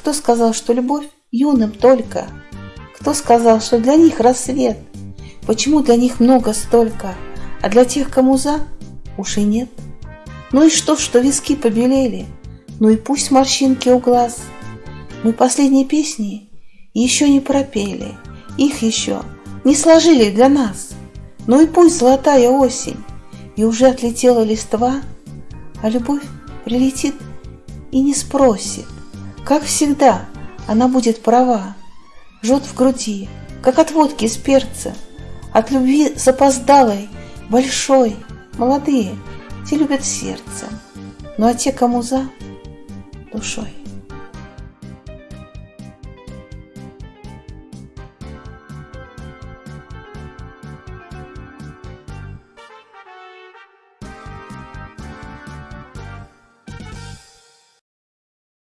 Кто сказал, что любовь юным только? Кто сказал, что для них рассвет? Почему для них много столько, а для тех, кому за, уж и нет? Ну и что, что виски побелели? Ну и пусть морщинки у глаз. Мы последние песни еще не пропели, их еще не сложили для нас. Ну и пусть золотая осень, и уже отлетела листва, а любовь прилетит и не спросит. Как всегда, она будет права, жжет в груди, как от водки с перца, от любви запоздалой, большой, молодые, те любят сердцем, ну а те, кому за, душой.